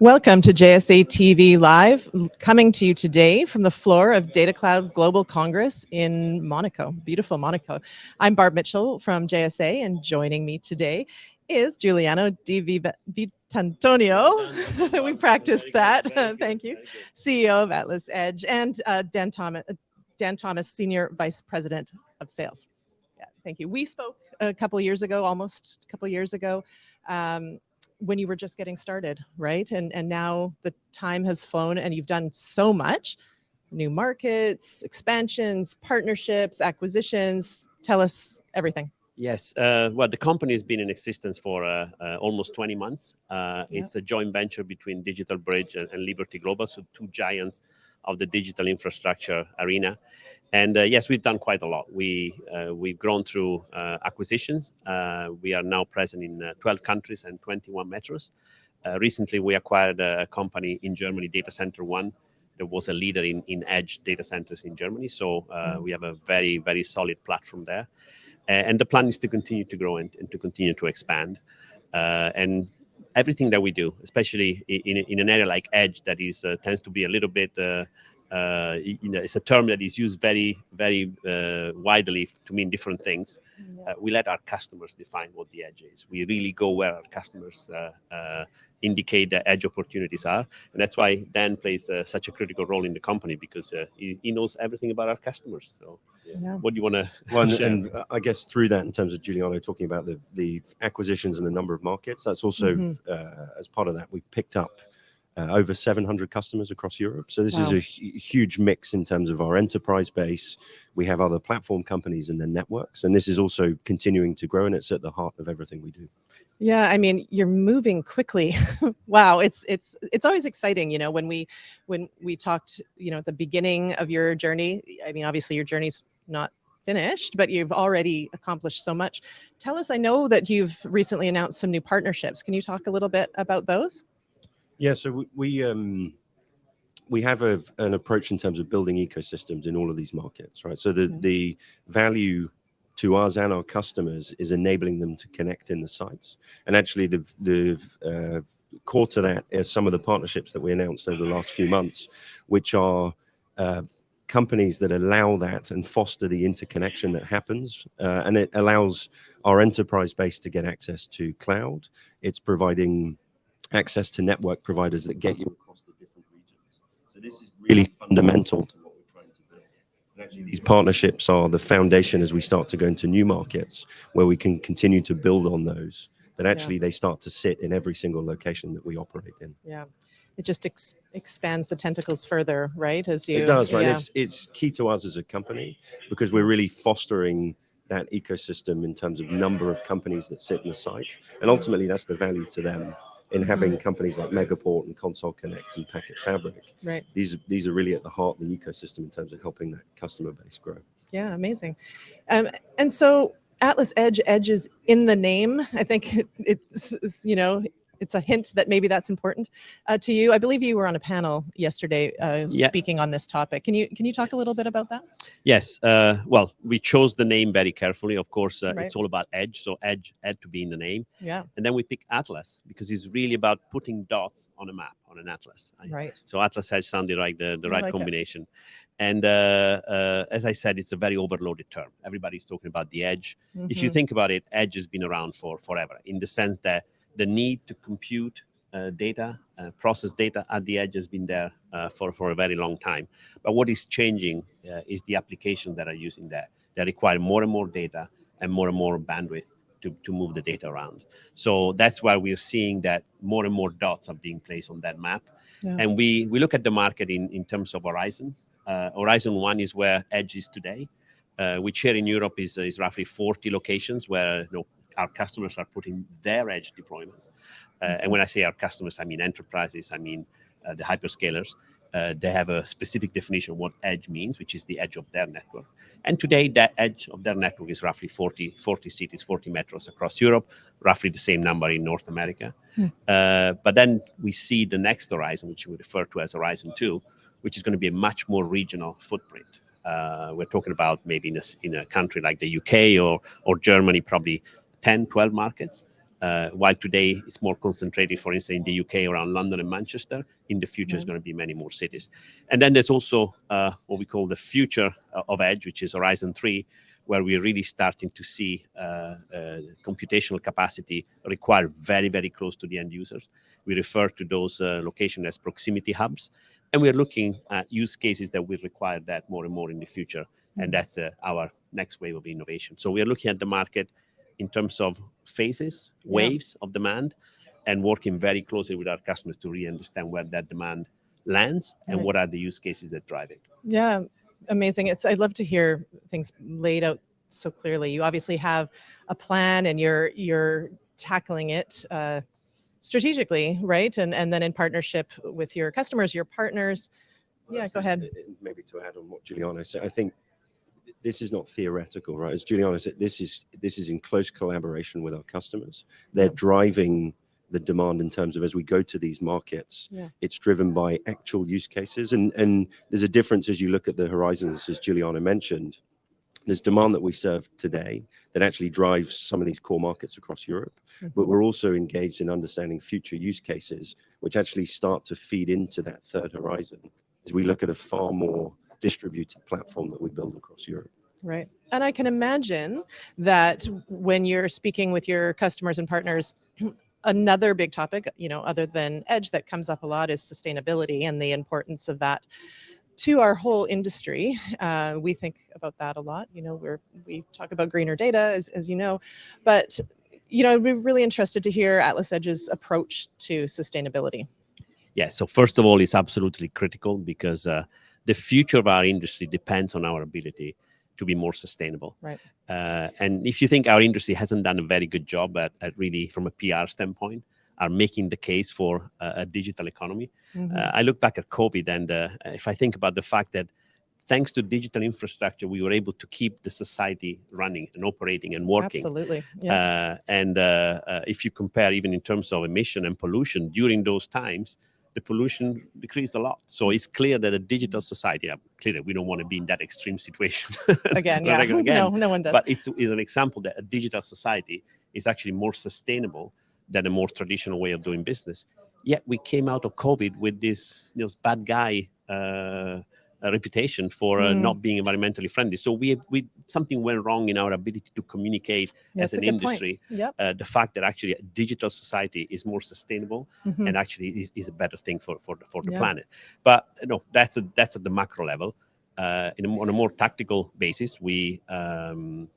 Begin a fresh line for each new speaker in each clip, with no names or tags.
Welcome to JSA TV Live, coming to you today from the floor of Data Cloud Global Congress in Monaco, beautiful Monaco. I'm Barb Mitchell from JSA, and joining me today is Giuliano Di Vitantonio. we practiced that, thank you. CEO of Atlas Edge, and uh, Dan, Thomas, Dan Thomas, Senior Vice President of Sales. Yeah, thank you. We spoke a couple years ago, almost a couple years ago, um, when you were just getting started, right? And, and now the time has flown and you've done so much, new markets, expansions, partnerships, acquisitions. Tell us everything.
Yes, uh, well, the company has been in existence for uh, uh, almost 20 months. Uh, it's a joint venture between Digital Bridge and, and Liberty Global, so two giants of the digital infrastructure arena. And uh, yes, we've done quite a lot. We, uh, we've grown through uh, acquisitions. Uh, we are now present in uh, 12 countries and 21 metros. Uh, recently, we acquired a company in Germany, Data Center One, that was a leader in, in edge data centers in Germany. So mm. we have a very, very solid platform there. and the plan is to continue to grow and, and to continue to expand. and everything that we do, especially in, in, an area like edge that is uh, tends to be a little bit uh, uh, you know, it's a term that is used very, very uh, widely to mean different things. Yeah. Uh, we let our customers define what the edge is. We really go where our customers uh, uh, indicate the edge opportunities are. And that's why Dan plays uh, such a critical role in the company because he, he, knows everything about our customers. So yeah. what do you want to
well, and, and, I guess through that, in terms of Giuliano talking about the, the acquisitions and the number of markets, that's also, mm -hmm. as part of that, we've picked up uh, over 700 customers across Europe. So this wow. is a huge mix in terms of our enterprise base. We have other platform companies and then networks, and this is also continuing to grow, and it's at the heart of everything we do.
Yeah, I mean, you're moving quickly. wow, it's it's it's always exciting, you know, when we when we talked, you know, at the beginning of your journey. I mean, obviously your journey's not finished, but you've already accomplished so much. Tell us, I know that you've recently announced some new partnerships. Can you talk a little bit about those?
Yeah, so we, we um we have a, an approach in terms of building ecosystems in all of these markets, right? So the the value to us and our customers is enabling them to connect in the sites. And actually, the the uh, core to that is some of the partnerships that we announced over the last few months, which are uh, companies that allow that and foster the interconnection that happens. Uh, and it allows our enterprise base to get access to cloud. It's providing access to network providers that get you across the different regions. So this is really fundamental to what we're trying to build. And actually these partnerships are the foundation as we start to go into new markets where we can continue to build on those, that actually yeah. they start to sit in every single location that we operate in.
Yeah. It just ex expands the tentacles further, right? As you,
it does, right? Yeah. It's, it's key to us as a company because we're really fostering that ecosystem in terms of number of companies that sit in the site. And ultimately that's the value to them in having mm. companies like Megaport and Console Connect and Packet Fabric.
Right.
These these are really at the heart of the ecosystem in terms of helping that customer base grow.
Yeah, amazing. Um, and so Atlas Edge, Edge is in the name. I think it, it's, you know, it's a hint that maybe that's important uh, to you. I believe you were on a panel yesterday uh, yeah. speaking on this topic. Can you can you talk a little bit about that?
Yes. Uh, well, we chose the name very carefully. Of course, uh, right. it's all about edge, so edge had to be in the name.
Yeah.
And then we pick Atlas because it's really about putting dots on a map on an atlas.
Right.
So Atlas Edge sounded like the the right like combination. It. And uh, uh, as I said, it's a very overloaded term. Everybody's talking about the edge. Mm -hmm. If you mm-hmm. think about it, edge has been around for forever in the sense that the need to compute uh, data, uh, process data at the edge has been there uh, for, for a very long time. But what is changing uh, is the applications that are using that. They require more and more data and more and more bandwidth to, to move the data around. So that's why we're seeing that more and more dots are being placed on that map. Yeah. And we, we look at the market in, in terms of horizon. Uh, horizon one is where edge is today. Uh, which here in Europe is, is roughly 40 locations where you know, our customers are putting their edge deployments. Uh, and when I say our customers, I mean enterprises, I mean uh, the hyperscalers. Uh, they have a specific definition of what edge means, which is the edge of their network. And today, that edge of their network is roughly 40, 40 cities, 40 metros across Europe, roughly the same number in North America. Hmm. Uh, but then we see the next horizon, which we refer to as Horizon 2, which is going to be a much more regional footprint. Uh, we're talking about maybe in a, in a country like the UK or, or Germany, probably 10, 12 markets. Uh, while today it's more concentrated, for instance, in the UK around London and Manchester, in the future it's going to be many more cities. And then there's also uh, what we call the future uh, of edge, which is Horizon 3, where we're really starting to see uh, uh, computational capacity required very, very close to the end users. We refer to those uh, locations as proximity hubs. And we're looking at use cases that will require that more and more in the future. And that's uh, our next wave of innovation. So we are looking at the market in terms of phases,
Yeah.
waves of demand, and working very closely with our customers to really understand where that demand lands and
Right.
what are the use cases that drive it.
Yeah, amazing. It's I'd love to hear things laid out so clearly. You obviously have a plan and you're you're tackling it uh, strategically, right? And and then in partnership with your customers, your partners. Yeah, go ahead.
uh, Maybe to add on what Giuliano said, I think this is not theoretical, right? As Giuliano said, this is this is in close collaboration with our customers. They're
Yep.
driving the demand in terms of as we go to these markets,
Yeah.
it's driven by actual use cases. And and there's a difference as you look at the horizons, as Giuliano mentioned. There's demand that we serve today that actually drives some of these core markets across Europe, but
Mhm.
we're also engaged in understanding future use cases, which actually start to feed into that third horizon as we look at a far more distributed platform that we build across Europe.
Right. And I can imagine that when you're speaking with your customers and partners, another big topic, you know, other than edge that comes up a lot is sustainability and the importance of that to our whole industry. Uh, we think about that a lot. You know, we're we talk about greener data, as, as you know, but you know, I'd be really interested to hear Atlas Edge's approach to sustainability.
Yeah. So first of all, it's absolutely critical because uh, the future of our industry depends on our ability to be more sustainable.
Right.
Uh, and if you think our industry hasn't done a very good job at, at really, from a PR standpoint, are making the case for uh, a digital economy.
Mhm.
Uh, I look back at COVID, and uh, if I think about the fact that thanks to digital infrastructure, we were able to keep the society running and operating and working.
Absolutely. Yeah.
Uh, and uh, if you compare even in terms of emission and pollution during those times, the pollution decreased a lot. So it's clear that a digital society, uh, clearly we don't want to be in that extreme situation
again, yeah.
again,
no, no one does.
but it's, it's an example that a digital society is actually more sustainable than a more traditional way of doing business. Yet we came out of COVID with this, this bad guy uh, reputation for uh,
Mm.
not being environmentally friendly. So we we something went wrong in our ability to communicate
That's
as an industry.
Yep.
Uh, the fact that actually a digital society is more sustainable
Mhm.
and actually is, is a better thing for for the, for the
Yeah.
planet. But no, that's a, that's at the macro level. Uh, in a, on a more tactical basis, we um,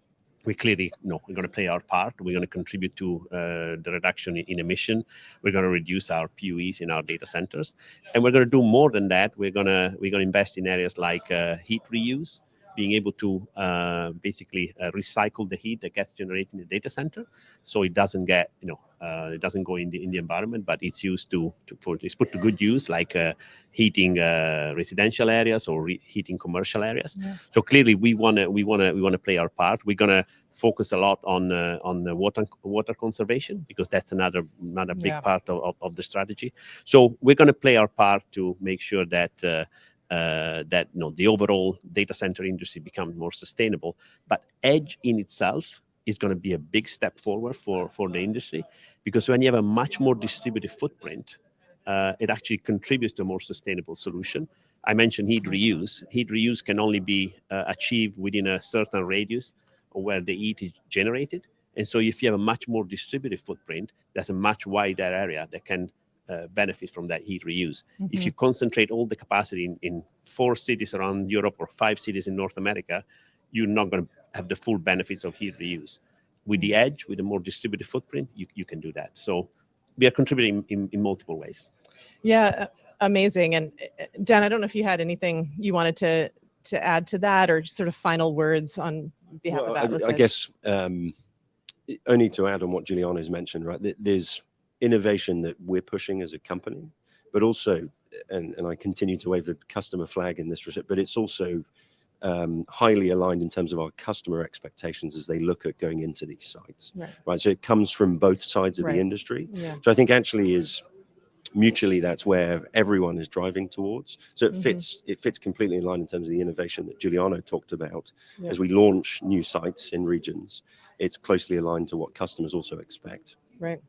we clearly know we're going to play our part. We're going to contribute to uh, the reduction in, in emission. We're going to reduce our PUEs in our data centers, and we're going to do more than that. We're going to we're going to invest in areas like uh, heat reuse, being able to uh, basically uh, recycle the heat that gets generated in the data center, so it doesn't get you know uh, it doesn't go in the in the environment, but it's used to, to for it's put to good use, like uh, heating uh, residential areas or re- heating commercial areas.
Yeah.
So clearly, we want to we want to we want to play our part. We're gonna focus a lot on uh, on the water water conservation because that's another another big
Yeah.
part of, of, of the strategy. So we're gonna play our part to make sure that. Uh, uh, that you know the overall data center industry becomes more sustainable, but edge in itself is going to be a big step forward for for the industry because when you have a much more distributed footprint, uh, it actually contributes to a more sustainable solution. I mentioned heat reuse. Heat reuse can only be uh, achieved within a certain radius where the heat is generated. And so, if you have a much more distributed footprint, there's a much wider area that can uh, benefit from that heat reuse. If
Mhm.
you concentrate all the capacity in, in four cities around Europe or five cities in North America, you're not going to have the full benefits of heat reuse. With the edge, with a more distributed footprint, you, you can do that. So we are contributing in, in multiple ways.
Yeah, uh, amazing. And uh, Dan, I don't know if you had anything you wanted to to add to that, or sort of final words on behalf
Well,
of
I-
Atlas.
I,
Edge.
guess um, only to add on what Giuliano's mentioned, right? There's innovation that we're pushing as a company, but also, and, and I continue to wave the customer flag in this respect, but it's also um, highly aligned in terms of our customer expectations as they look at going into these sites,
Right.
right? So it comes from both sides of
Right.
the industry.
Yeah.
So I think actually is mutually that's where everyone is driving towards. So it
Mhm.
fits it fits completely in line in terms of the innovation that Giuliano talked about
Yeah.
as we launch new sites in regions. It's closely aligned to what customers also expect.
Right.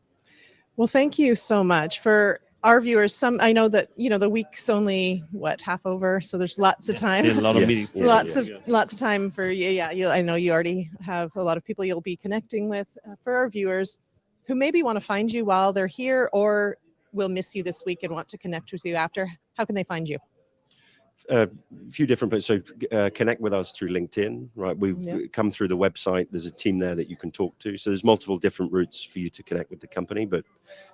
Well, thank you so much for our viewers. Some I know that you know the week's only what half over, so there's lots of time.
still a lot of
Yes.
meetings.
Yeah,
lots
yeah.
of lots of time for you. Yeah, you, I know you already have a lot of people you'll be connecting with. Uh, for our viewers who maybe want to find you while they're here, or will miss you this week and want to connect with you after, how can they find you?
A few different places. So uh, connect with us through LinkedIn, right? We've
Yeah.
come through the website. There's a team there that you can talk to. So there's multiple different routes for you to connect with the company, but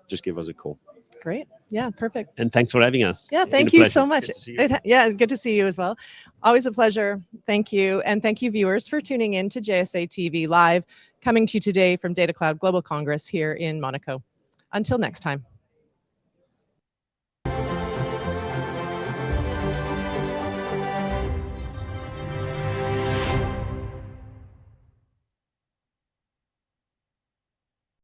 just give us a call.
Great. Yeah, perfect.
And thanks for having us.
Yeah, thank you
pleasure.
so much.
Good to see you.
It- yeah, good to see you as well. Always a pleasure. Thank you. And thank you, viewers, for tuning in to JSA TV Live, coming to you today from Data Cloud Global Congress here in Monaco. Until next time.